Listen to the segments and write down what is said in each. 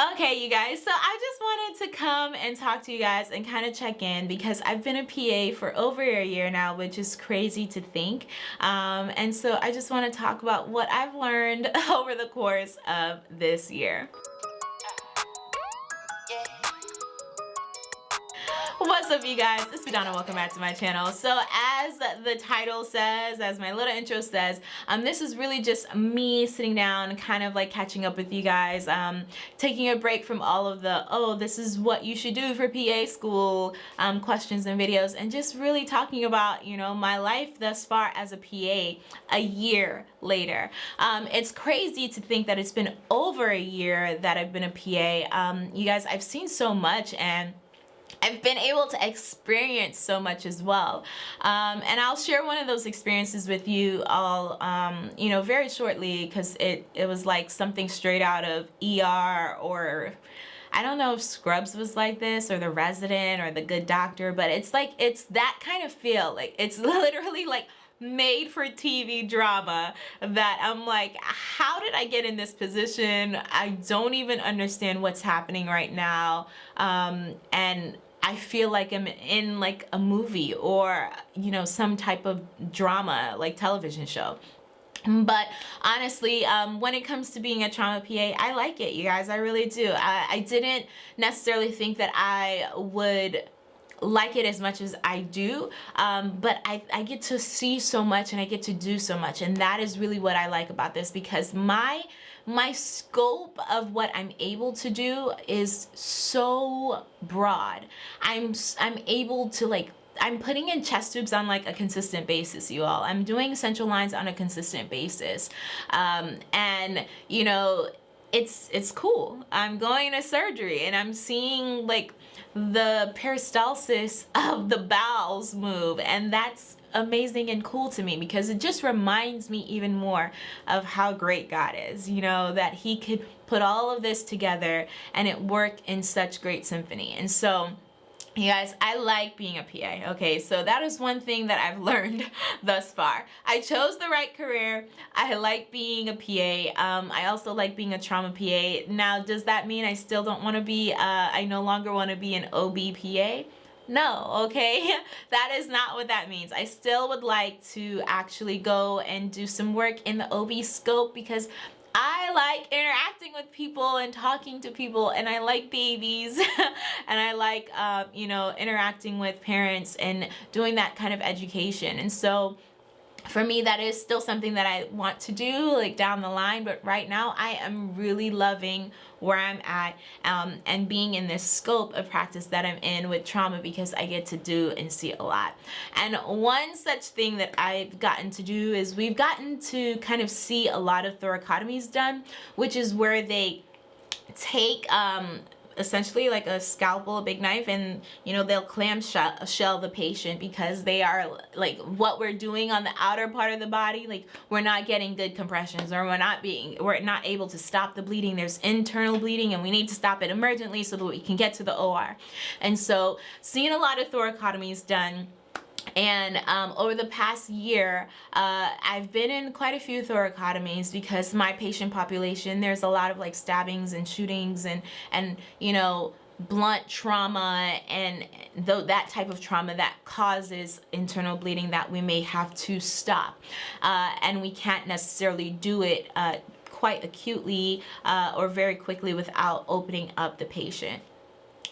Okay, you guys, so I just wanted to come and talk to you guys and kind of check in because I've been a PA for over a year now, which is crazy to think. Um, and so I just want to talk about what I've learned over the course of this year. What's up you guys? It's Donna. Welcome back to my channel. So as the title says, as my little intro says, um, this is really just me sitting down kind of like catching up with you guys, um, taking a break from all of the, oh, this is what you should do for PA school um, questions and videos and just really talking about, you know, my life thus far as a PA a year later. Um, it's crazy to think that it's been over a year that I've been a PA. Um, you guys, I've seen so much and I've been able to experience so much as well. Um, and I'll share one of those experiences with you all, um, you know, very shortly because it, it was like something straight out of ER or I don't know if Scrubs was like this or The Resident or The Good Doctor, but it's like, it's that kind of feel. Like, it's literally like made for TV drama that I'm like, how did I get in this position? I don't even understand what's happening right now. Um, and I feel like I'm in like a movie or, you know, some type of drama, like television show. But honestly, um, when it comes to being a trauma PA, I like it, you guys. I really do. I, I didn't necessarily think that I would like it as much as I do um, but I, I get to see so much and I get to do so much and that is really what I like about this because my my scope of what I'm able to do is so broad I'm I'm able to like I'm putting in chest tubes on like a consistent basis, you all. I'm doing central lines on a consistent basis. Um, and, you know, it's it's cool. I'm going to surgery and I'm seeing like the peristalsis of the bowels move and that's amazing and cool to me because it just reminds me even more of how great God is you know that he could put all of this together and it worked in such great symphony and so you guys, I like being a PA, okay? So that is one thing that I've learned thus far. I chose the right career. I like being a PA. Um, I also like being a trauma PA. Now, does that mean I still don't want to be, uh, I no longer want to be an OB PA? No, okay? that is not what that means. I still would like to actually go and do some work in the OB scope because I like interacting with people and talking to people and I like babies and I like, uh, you know, interacting with parents and doing that kind of education. And so for me that is still something that I want to do like down the line but right now I am really loving where I'm at um, and being in this scope of practice that I'm in with trauma because I get to do and see a lot. And one such thing that I've gotten to do is we've gotten to kind of see a lot of thoracotomies done which is where they take um, essentially like a scalpel, a big knife, and you know, they'll clam shell, shell the patient because they are like what we're doing on the outer part of the body, like we're not getting good compressions or we're not being, we're not able to stop the bleeding. There's internal bleeding and we need to stop it emergently so that we can get to the OR. And so seeing a lot of thoracotomies done and um, over the past year uh, I've been in quite a few thoracotomies because my patient population there's a lot of like stabbings and shootings and and you know blunt trauma and that type of trauma that causes internal bleeding that we may have to stop. Uh, and we can't necessarily do it uh, quite acutely uh, or very quickly without opening up the patient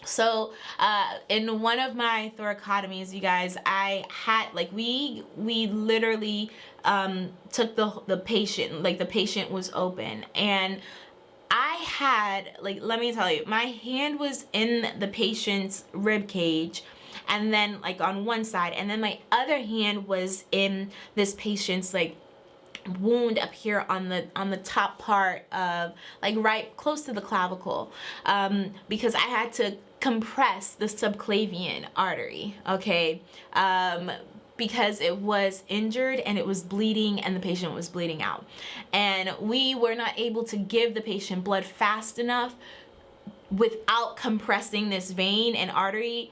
so uh, in one of my thoracotomies you guys I had like we we literally um, took the the patient like the patient was open. And I had like let me tell you my hand was in the patient's rib cage and then like on one side. And then my other hand was in this patient's like wound up here on the on the top part of like right close to the clavicle. Um, because I had to compress the subclavian artery okay um, because it was injured and it was bleeding and the patient was bleeding out and we were not able to give the patient blood fast enough without compressing this vein and artery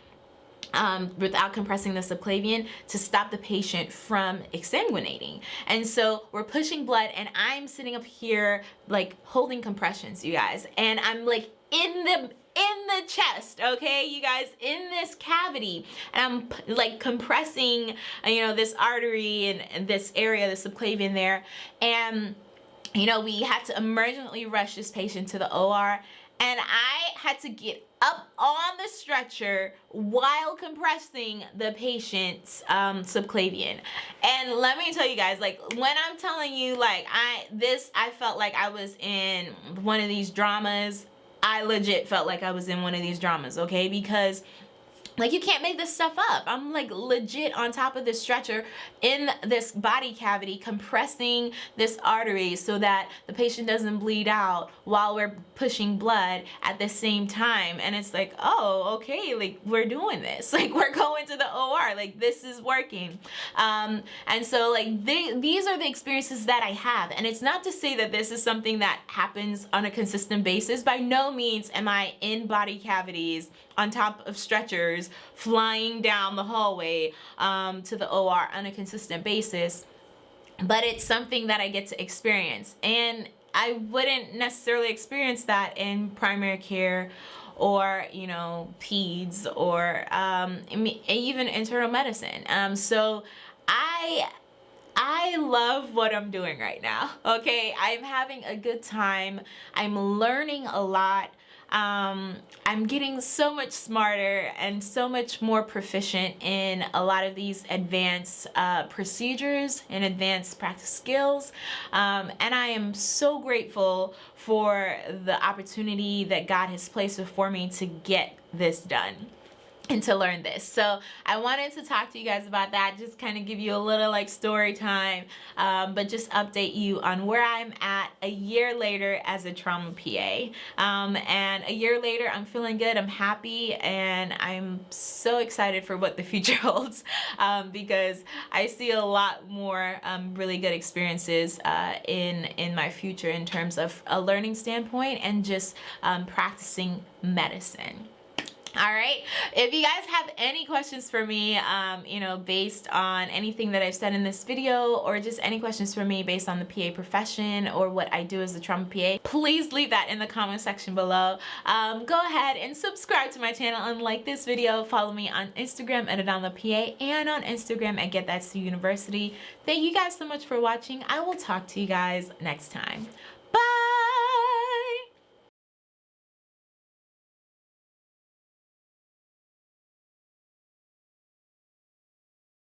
um, without compressing the subclavian to stop the patient from exsanguinating. And so we're pushing blood and I'm sitting up here like holding compressions, you guys. And I'm like in the the chest okay you guys in this cavity and I'm like compressing uh, you know this artery and, and this area the subclavian there and you know we had to emergently rush this patient to the OR and I had to get up on the stretcher while compressing the patient's um, subclavian. And let me tell you guys, like when I'm telling you like I this I felt like I was in one of these dramas. I legit felt like I was in one of these dramas, okay? Because like you can't make this stuff up. I'm like legit on top of this stretcher in this body cavity compressing this artery so that the patient doesn't bleed out while we're pushing blood at the same time. And it's like oh okay like we're doing this. Like we're going to the OR like this is working. Um, and so like they, these are the experiences that I have. And it's not to say that this is something that happens on a consistent basis. By no means am I in body cavities on top of stretchers flying down the hallway um, to the OR on a consistent basis. But it's something that I get to experience. And I wouldn't necessarily experience that in primary care or you know peds or um, even internal medicine. Um, so I I love what I'm doing right now okay? I'm having a good time. I'm learning a lot um, I'm getting so much smarter and so much more proficient in a lot of these advanced uh, procedures and advanced practice skills. Um, and I am so grateful for the opportunity that God has placed before me to get this done and to learn this. So I wanted to talk to you guys about that just kind of give you a little like story time um, but just update you on where I'm at a year later as a trauma PA um, and a year later I'm feeling good I'm happy and I'm so excited for what the future holds um, because I see a lot more um, really good experiences uh, in in my future in terms of a learning standpoint and just um, practicing medicine all right. If you guys have any questions for me um, you know based on anything that I've said in this video or just any questions for me based on the PA profession or what I do as a trauma PA please leave that in the comment section below. Um, go ahead and subscribe to my channel and like this video. Follow me on Instagram at Adonla PA and on Instagram at Get That University. Thank you guys so much for watching. I will talk to you guys next time